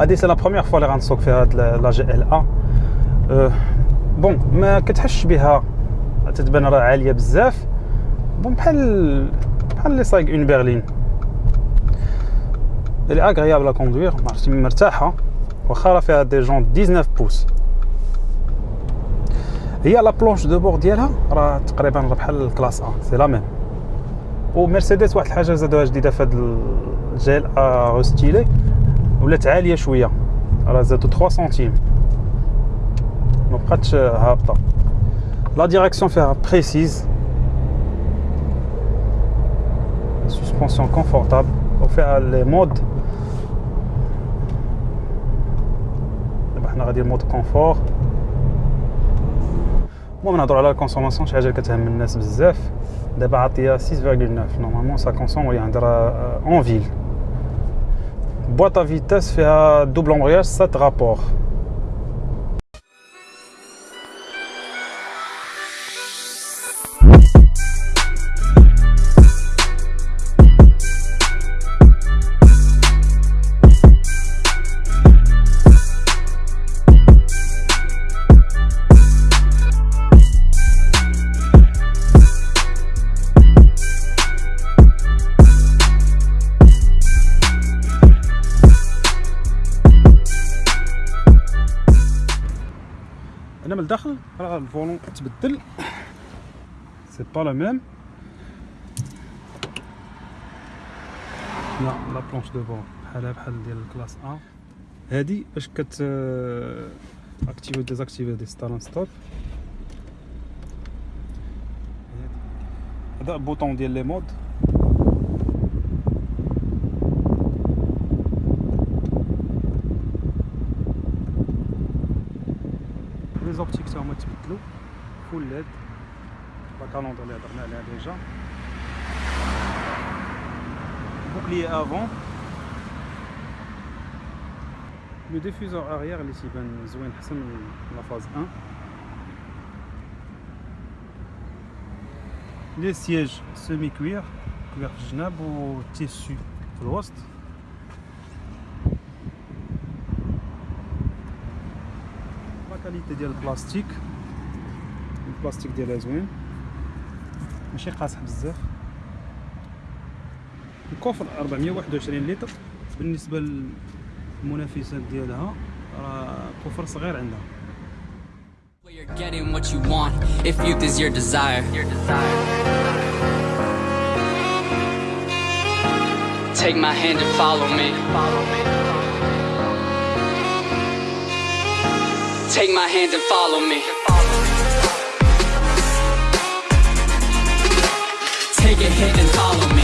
هذه c'est la première fois اللي غنسوق فيها هاد la GLA bon ما كتحسش بها تتبان راه عاليه بزاف bon بحال بحال لي صايق une berline اللي agréable à conduire مرتاحه واخا راه فيها des jantes 19 pouces هي la planche de bord ديالها راه تقريبا راه بحال ال Classe A c'est la même ومرسيدس واحد الحاجة زادوها جديده في هاد الجيل ا ستيلي ولات عاليه شويه راه زادو 3 سنتيم ما بقاتش هابطه لا ديريكسيون فيها بريسيز سسبونسيون كونفورتابل وفيها لي مود دابا حنا غادي مود كونفور المهم نهضروا على الكونسوماسيون شي حاجه كتهم الناس بزاف دابا عطيه 6.9 نورمالمون سا كونسوم وهي عندها اون فيل بواطا فيتاس فيها دوبل امبرياج 7 رابور هنا من الداخل. راه ال volant تبدل c'est pas la même la la planche de bord بحالها بحال ديال ال Classe A هادي باش كت activer désactiver de start stop هذا bouton ديال les modes زوبتيك تا هما تبدلوا فول ليد لا كالوندر اللي هضرنا عليها ديجا بوكليي افون لو ديفوزور اريير اللي تيبان زوين حسن من لا فاز 1 لي سياج سيمي كوير كوير في الجناب و تيسو في الوسط qualité ديال البلاستيك البلاستيك ديالها زوين ماشي قاصح بزاف ال coffre 421 لتر بالنسبة للمنافسات ديالها راه coffre صغير عندها getting what you want if youth is your desire. Your desire. Take my hand and follow me. Follow me. Take my hand and follow me. Take a hit and follow me.